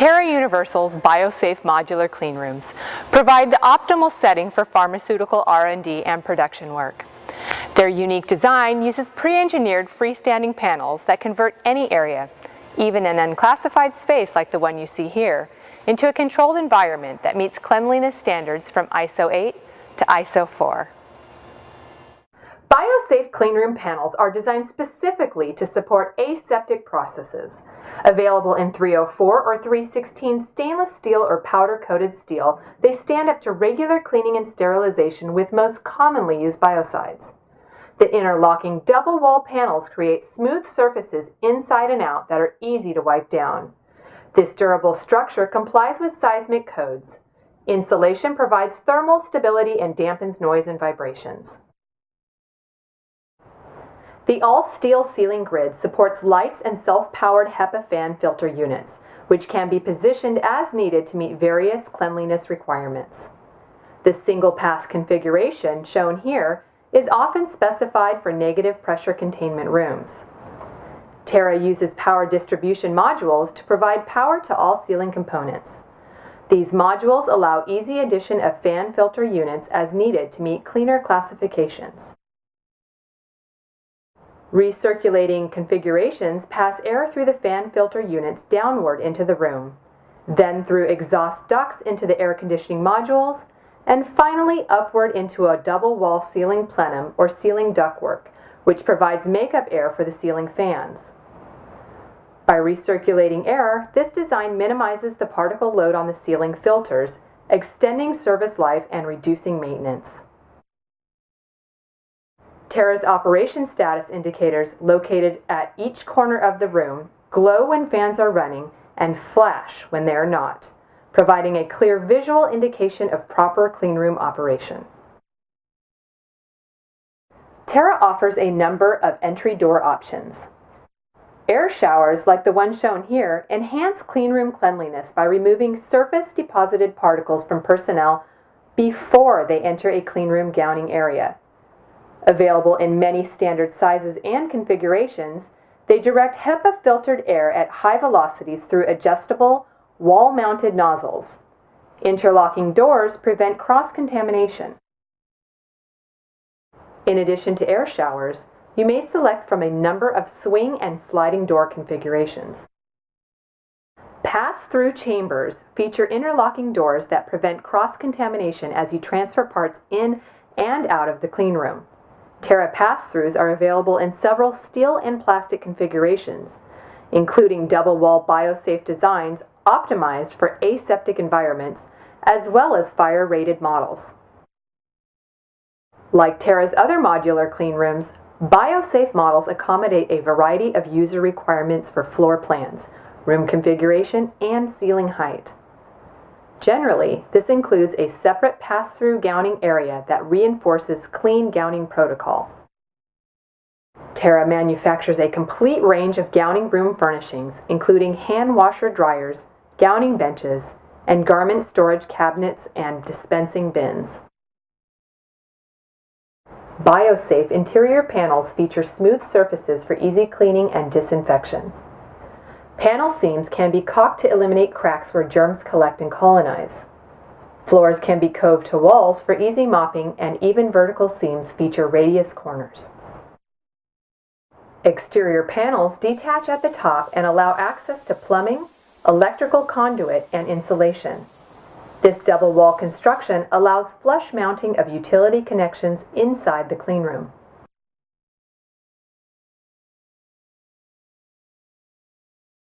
Universal's BioSafe modular cleanrooms provide the optimal setting for pharmaceutical R&D and production work. Their unique design uses pre-engineered freestanding panels that convert any area, even an unclassified space like the one you see here, into a controlled environment that meets cleanliness standards from ISO 8 to ISO 4. BioSafe cleanroom panels are designed specifically to support aseptic processes. Available in 304 or 316 stainless steel or powder-coated steel, they stand up to regular cleaning and sterilization with most commonly used biocides. The interlocking double wall panels create smooth surfaces inside and out that are easy to wipe down. This durable structure complies with seismic codes. Insulation provides thermal stability and dampens noise and vibrations. The all-steel ceiling grid supports lights and self-powered HEPA fan filter units, which can be positioned as needed to meet various cleanliness requirements. The single-pass configuration, shown here, is often specified for negative pressure containment rooms. Terra uses power distribution modules to provide power to all ceiling components. These modules allow easy addition of fan filter units as needed to meet cleaner classifications. Recirculating configurations pass air through the fan filter units downward into the room, then through exhaust ducts into the air conditioning modules, and finally upward into a double wall ceiling plenum or ceiling ductwork, which provides makeup air for the ceiling fans. By recirculating air, this design minimizes the particle load on the ceiling filters, extending service life and reducing maintenance. Terra's operation status indicators located at each corner of the room glow when fans are running and flash when they are not, providing a clear visual indication of proper cleanroom operation. Terra offers a number of entry door options. Air showers, like the one shown here, enhance cleanroom cleanliness by removing surface deposited particles from personnel before they enter a cleanroom gowning area. Available in many standard sizes and configurations, they direct HEPA filtered air at high velocities through adjustable, wall mounted nozzles. Interlocking doors prevent cross contamination. In addition to air showers, you may select from a number of swing and sliding door configurations. Pass-through chambers feature interlocking doors that prevent cross-contamination as you transfer parts in and out of the cleanroom. Terra pass-throughs are available in several steel and plastic configurations, including double-wall BioSafe designs optimized for aseptic environments, as well as fire-rated models. Like Terra's other modular cleanrooms, BioSafe models accommodate a variety of user requirements for floor plans, room configuration, and ceiling height. Generally, this includes a separate pass-through gowning area that reinforces clean gowning protocol. Terra manufactures a complete range of gowning room furnishings, including hand washer dryers, gowning benches, and garment storage cabinets and dispensing bins. BioSafe interior panels feature smooth surfaces for easy cleaning and disinfection. Panel seams can be caulked to eliminate cracks where germs collect and colonize. Floors can be coved to walls for easy mopping and even vertical seams feature radius corners. Exterior panels detach at the top and allow access to plumbing, electrical conduit, and insulation. This double wall construction allows flush mounting of utility connections inside the cleanroom.